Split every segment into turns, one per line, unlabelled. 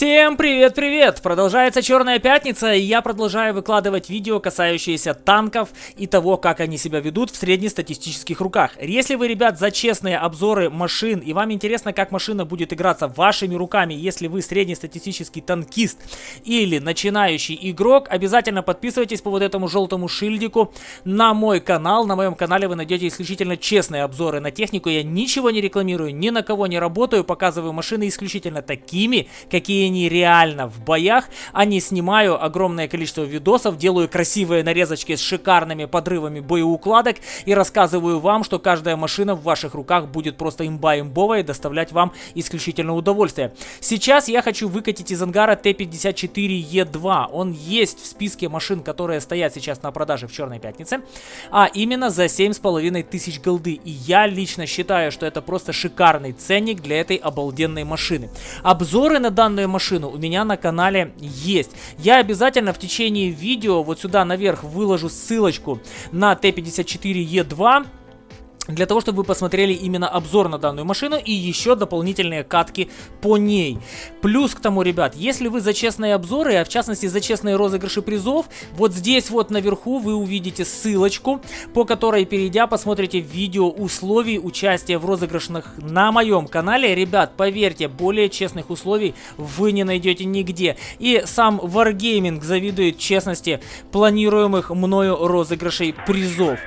Всем привет-привет! Продолжается Черная Пятница, и я продолжаю выкладывать видео, касающиеся танков и того, как они себя ведут в среднестатистических руках. Если вы, ребят, за честные обзоры машин, и вам интересно, как машина будет играться вашими руками, если вы среднестатистический танкист или начинающий игрок, обязательно подписывайтесь по вот этому желтому шильдику на мой канал. На моем канале вы найдете исключительно честные обзоры на технику. Я ничего не рекламирую, ни на кого не работаю, показываю машины исключительно такими, какие они реально в боях, а не снимаю огромное количество видосов, делаю красивые нарезочки с шикарными подрывами боеукладок и рассказываю вам, что каждая машина в ваших руках будет просто имба-имбовая и доставлять вам исключительно удовольствие. Сейчас я хочу выкатить из ангара Т-54Е2. Он есть в списке машин, которые стоят сейчас на продаже в Черной Пятнице, а именно за 7,5 тысяч голды. И я лично считаю, что это просто шикарный ценник для этой обалденной машины. Обзоры на данную машину у меня на канале есть. Я обязательно в течение видео вот сюда наверх выложу ссылочку на Т-54Е2 для того, чтобы вы посмотрели именно обзор на данную машину и еще дополнительные катки по ней. Плюс к тому, ребят, если вы за честные обзоры, а в частности за честные розыгрыши призов, вот здесь вот наверху вы увидите ссылочку, по которой, перейдя, посмотрите видео условий участия в розыгрышах на моем канале. Ребят, поверьте, более честных условий вы не найдете нигде. И сам Wargaming завидует честности планируемых мною розыгрышей призов.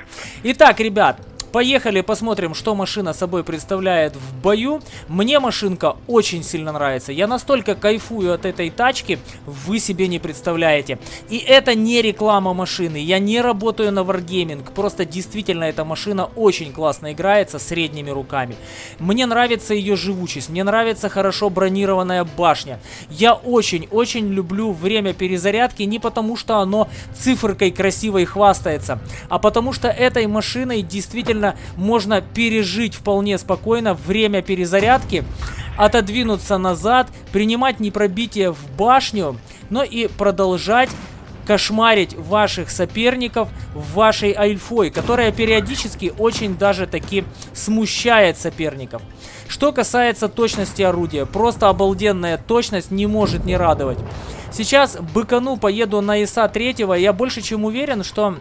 Итак, ребят, Поехали посмотрим, что машина собой представляет в бою. Мне машинка очень сильно нравится. Я настолько кайфую от этой тачки, вы себе не представляете. И это не реклама машины. Я не работаю на Wargaming. Просто действительно эта машина очень классно играется средними руками. Мне нравится ее живучесть. Мне нравится хорошо бронированная башня. Я очень-очень люблю время перезарядки не потому, что оно циферкой красивой хвастается, а потому что этой машиной действительно реально можно пережить вполне спокойно время перезарядки, отодвинуться назад, принимать непробитие в башню, но и продолжать кошмарить ваших соперников вашей альфой, которая периодически очень даже таки смущает соперников. Что касается точности орудия, просто обалденная точность не может не радовать. Сейчас быкану поеду на ИСа 3, я больше чем уверен, что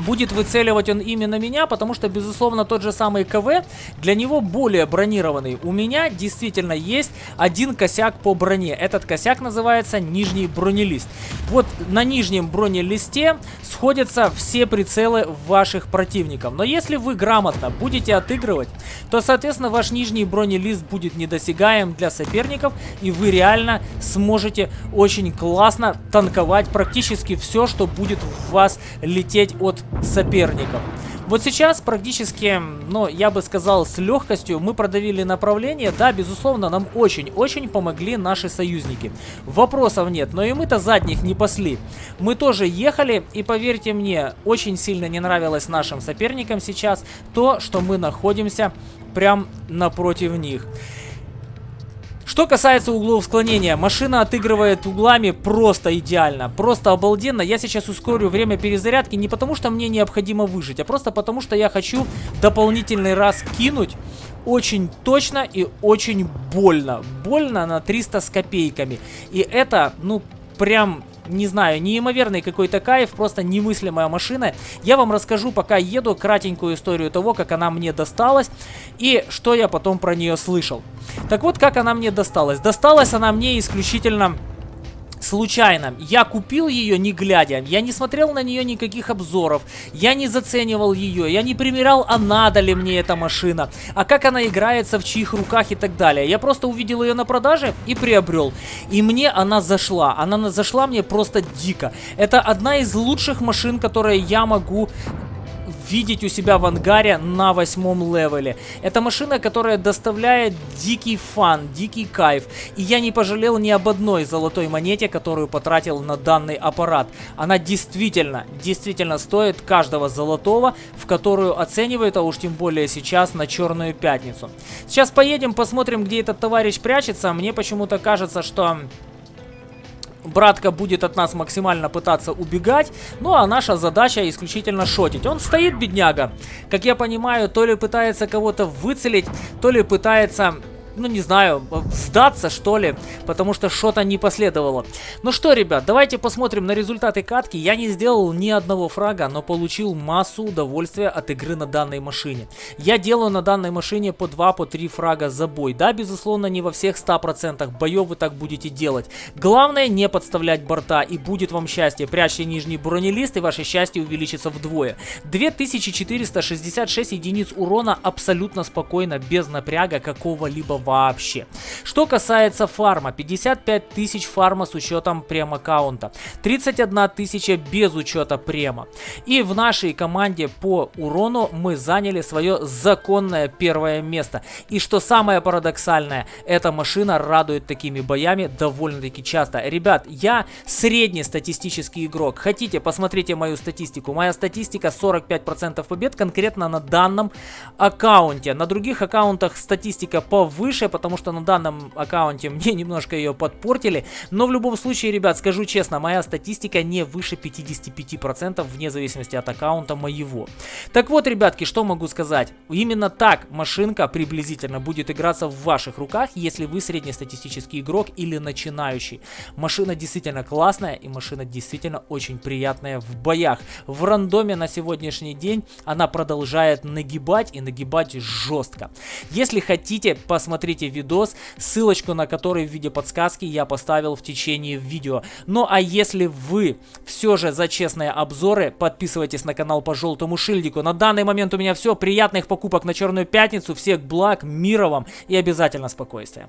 будет выцеливать он именно меня, потому что, безусловно, тот же самый КВ для него более бронированный. У меня действительно есть один косяк по броне. Этот косяк называется нижний бронелист. Вот на нижнем бронелисте сходятся все прицелы ваших противников. Но если вы грамотно будете отыгрывать, то, соответственно, ваш нижний бронелист будет недосягаем для соперников, и вы реально сможете очень классно танковать практически все, что будет в вас лететь от соперников. Вот сейчас практически, ну, я бы сказал, с легкостью мы продавили направление. Да, безусловно, нам очень-очень помогли наши союзники. Вопросов нет, но и мы-то задних не пасли. Мы тоже ехали, и поверьте мне, очень сильно не нравилось нашим соперникам сейчас то, что мы находимся прям напротив них. Что касается углов склонения, машина отыгрывает углами просто идеально, просто обалденно. Я сейчас ускорю время перезарядки не потому, что мне необходимо выжить, а просто потому, что я хочу дополнительный раз кинуть очень точно и очень больно. Больно на 300 с копейками. И это, ну, прям не знаю, неимоверный какой-то кайф, просто немыслимая машина. Я вам расскажу, пока еду, кратенькую историю того, как она мне досталась и что я потом про нее слышал. Так вот, как она мне досталась. Досталась она мне исключительно случайно. Я купил ее не глядя, я не смотрел на нее никаких обзоров, я не заценивал ее, я не примерял, а надо ли мне эта машина, а как она играется, в чьих руках и так далее. Я просто увидел ее на продаже и приобрел. И мне она зашла, она зашла мне просто дико. Это одна из лучших машин, которые я могу видеть у себя в ангаре на восьмом левеле. Это машина, которая доставляет дикий фан, дикий кайф. И я не пожалел ни об одной золотой монете, которую потратил на данный аппарат. Она действительно, действительно стоит каждого золотого, в которую оценивают, а уж тем более сейчас на Черную Пятницу. Сейчас поедем, посмотрим, где этот товарищ прячется. Мне почему-то кажется, что братка будет от нас максимально пытаться убегать, ну а наша задача исключительно шотить. Он стоит, бедняга, как я понимаю, то ли пытается кого-то выцелить, то ли пытается ну не знаю, сдаться что ли, потому что что-то не последовало. Ну что, ребят, давайте посмотрим на результаты катки. Я не сделал ни одного фрага, но получил массу удовольствия от игры на данной машине. Я делаю на данной машине по 2-3 по фрага за бой. Да, безусловно, не во всех 100% боев вы так будете делать. Главное не подставлять борта и будет вам счастье. Прячьте нижний бронелист и ваше счастье увеличится вдвое. 2466 единиц урона абсолютно спокойно, без напряга какого-либо вообще. Что касается фарма, 55 тысяч фарма с учетом прем-аккаунта, 31 тысяча без учета према. И в нашей команде по урону мы заняли свое законное первое место. И что самое парадоксальное, эта машина радует такими боями довольно-таки часто. Ребят, я среднестатистический игрок. Хотите, посмотрите мою статистику. Моя статистика 45% побед конкретно на данном аккаунте. На других аккаунтах статистика повыше, потому что на данном аккаунте мне немножко ее подпортили. Но в любом случае, ребят, скажу честно, моя статистика не выше 55% вне зависимости от аккаунта моего. Так вот, ребятки, что могу сказать? Именно так машинка приблизительно будет играться в ваших руках, если вы среднестатистический игрок или начинающий. Машина действительно классная и машина действительно очень приятная в боях. В рандоме на сегодняшний день она продолжает нагибать и нагибать жестко. Если хотите, посмотрите видос, ссылочку на который в виде подсказки я поставил в течение видео. Ну а если вы все же за честные обзоры, подписывайтесь на канал по желтому шильдику. На данный момент у меня все. Приятных покупок на Черную Пятницу. Всех благ, мира вам и обязательно спокойствия.